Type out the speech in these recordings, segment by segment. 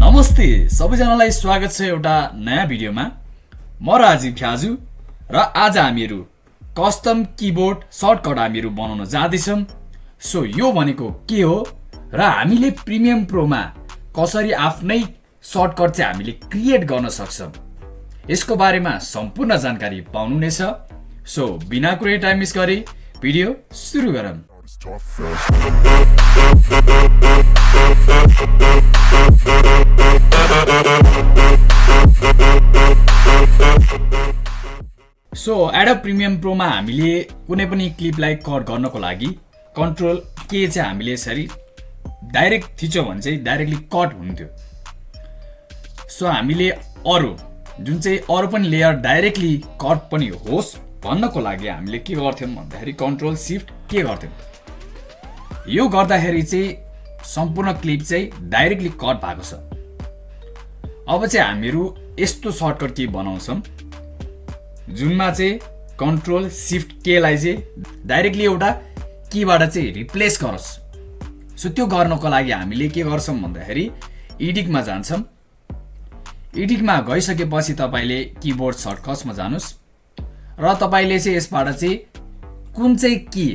नमस्ते सबैजनालाई स्वागत छ एउटा नयाँ भिडियोमा। म राजीव फ्याजु र आज हामीहरू कस्टम किबोर्ड सर्टकट हामीहरू बनाउन जाँदैछौँ। सो यो भनेको के हो र हामीले प्रिमियम प्रोमा कसरी आफ्नै सर्टकट चाहिँ हामीले क्रिएट गर्न सक्छौँ? यसको बारेमा सम्पूर्ण जानकारी पाउनुहुनेछ। सो बिना कुरै टाइम मिस गरी भिडियो सुरु गरौँ। सो एडप प्रिमियम प्रोमा हामीले कुनै पनि क्लिपलाई कट गर्नको लागि कन्ट्रोल के चाहिँ हामीले यसरी डाइरेक्ट थिच्यौँ भने चाहिँ डाइरेक्टली कट हुन्थ्यो। सो हामीले अरू जुन चाहिँ अरू पनि लेयर डाइरेक्टली कट पनि होस् भन्नको लागि हामीले के गर्थ्यौँ भन्दाखेरि कन्ट्रोल सिफ्ट के गर्थ्यौँ। यो गर्दाखेरि चाहिँ सम्पूर्ण क्लिप चाहिँ डाइरेक्टली कट भएको छ। अब चाहिँ हामीहरू यस्तो सर्टकट के बनाउँछौँ जुनमा चाहिँ कन्ट्रोल सिफ्ट केलाई चाहिँ डाइरेक्टली एउटा कीबाट चाहिँ रिप्लेस गरोस्। सो त्यो गर्नको लागि हामीले के गर्छौँ भन्दाखेरि इडिकमा जान्छौँ। इडिकमा गइसकेपछि तपाईँले किबोर्ड सर्टकट्समा जानुहोस्। र तपाईँले चाहिँ यसबाट चाहिँ कुन चाहिँ की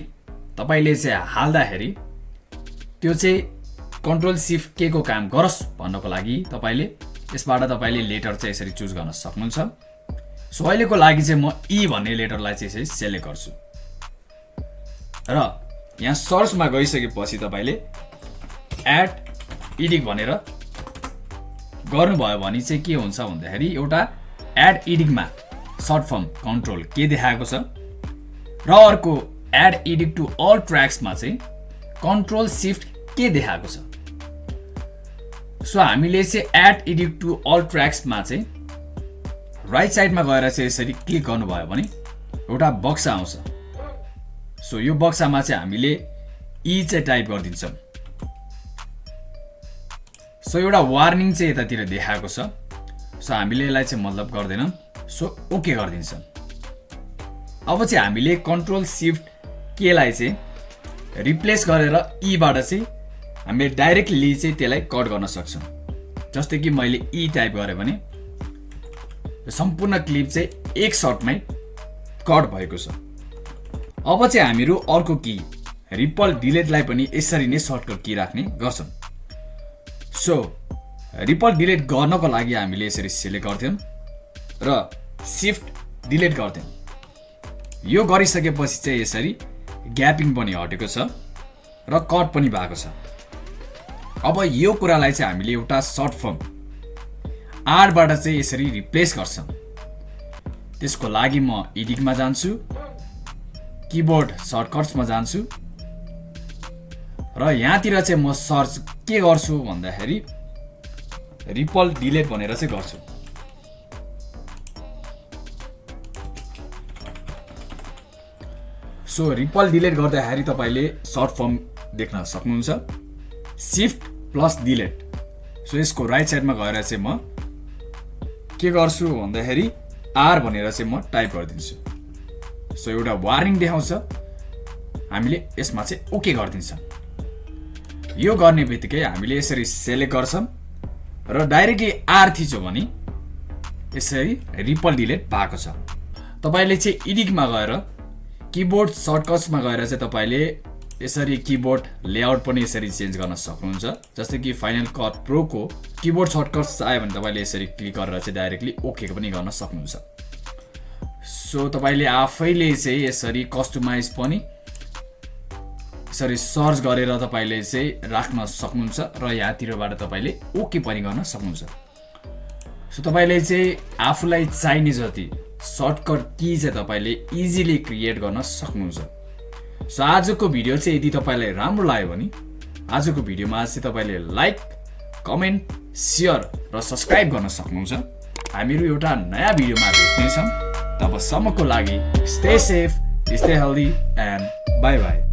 तपाईँले चाहिँ हाल्दाखेरि त्यो चाहिँ कन्ट्रोल सिफ्ट के को काम गरोस् भन्नको लागि तपाईँले यसबाट तपाईँले लेटर चाहिँ यसरी चुज गर्न सक्नुहुन्छ। सो अहिलेको लागि चाहिँ म ई भन्ने लेटरलाई चाहिँ यसरी सेलेक्ट गर्छु। र यहाँ सर्चमा गइसकेपछि तपाईँले एड इडिक भनेर गर्नुभयो भने चाहिँ के हुन्छ भन्दाखेरि एउटा एड इडिकमा सर्ट फर्म कन्ट्रोल के देखाएको छ। र अर्को एड इडिक टु अल ट्र्याक्समा चाहिँ कन्ट्रोल सिफ्ट के देखाएको छ। सो हामीले चाहिँ एड इडिक टु अल ट्र्याक्समा चाहिँ राइट साइडमा गएर चाहिँ यसरी क्लिक गर्नुभयो भने एउटा बक्सा आउँछ। सो यो बक्सामा चाहिँ हामीले ई चाहिँ टाइप गरिदिन्छौँ। सो एउटा वार्निङ चाहिँ यतातिर देखाएको छ। सो हामीले यसलाई चाहिँ मतलब गर्दैनौँ। सो ओके गरिदिन्छौँ। अब चाहिँ हामीले कन्ट्रोल सिफ्ट केलाई चाहिँ रिप्लेस गरेर ईबाट चाहिँ हामीले डाइरेक्टली चाहिँ त्यसलाई कट गर्न सक्छौँ। जस्तै कि मैले ई टाइप गरेँ भने सम्पूर्ण क्लिप चाहिँ एक सर्टमै कट भएको छ। अब चाहिँ हामीहरू अर्को की रिपल डिलेटलाई पनि यसरी नै सर्टकट की राख्ने गर्छौँ। सो रिपल डिलिट गर्नको लागि हामीले यसरी सिलेक्ट गर्थ्यौँ र सिफ्ट डिलिट गर्थ्यौँ। यो गरिसकेपछि चाहिँ यसरी ग्यापिङ पनि हटेको छ र कट पनि भएको छ। अब यो कुरालाई चाहिँ हामीले एउटा सर्ट फर्म आरबाट चाहिँ यसरी रिप्लेस गर्छौँ त्यसको लागि म एडिटमा जान्छु किबोर्ड सर्टकट्समा जान्छु र यहाँतिर चाहिँ म सर्च के गर्छु भन्दाखेरि रिपल डिलेट भनेर चाहिँ गर्छु। सो रिपल डिलेट गर्दाखेरि तपाईँले सर्ट फर्म देख्न सक्नुहुन्छ। सिफ्ट प्लस डिलेट सो यसको राइट साइडमा गएर चाहिँ म के गर्छु भन्दाखेरि आर भनेर चाहिँ म टाइप गरिदिन्छु। सो एउटा वार्निङ देखाउँछ। हामीले यसमा चाहिँ ओके गरिदिन्छौँ। यो गर्ने बित्तिकै हामीले यसरी सेलेक्ट गर्छौँ र डाइरेक्टली आर थिच्यो भने यसरी रिपल डिलेट पाएको छ। तपाईँले चाहिँ इडिकमा गएर किबोर्ड सर्टकट्समा गएर चाहिँ तपाईँले यसरी किबोर्ड लेआउट पनि यसरी चेन्ज गर्न सक्नुहुन्छ। जस्तै कि फाइनल कट प्रोको किबोर्ड सर्टकट्स आयो भने तपाईँले यसरी क्लिक गरेर चाहिँ डाइरेक्टली ओके पनि गर्न सक्नुहुन्छ। सो तपाईँले आफैले चाहिँ यसरी कस्टमाइज पनि यसरी सर्च गरेर तपाईँले चाहिँ राख्न सक्नुहुन्छ र यहाँतिरबाट तपाईँले ओके पनि गर्न सक्नुहुन्छ। सो तपाईँले चाहिँ आफूलाई चाहिने जति सर्टकट की चाहिँ तपाईँले इजिली क्रिएट गर्न सक्नुहुन्छ। सो आजको भिडियो चाहिँ यदि तपाईँलाई राम्रो लाग्यो भने आजको भिडियोमा चाहिँ तपाईँले लाइक कमेन्ट सेयर र सब्सक्राइब गर्न सक्नुहुन्छ। हामीहरू एउटा नयाँ भिडियोमा भेट्नेछौँ। तबसम्मको लागि stay safe stay healthy and bye bye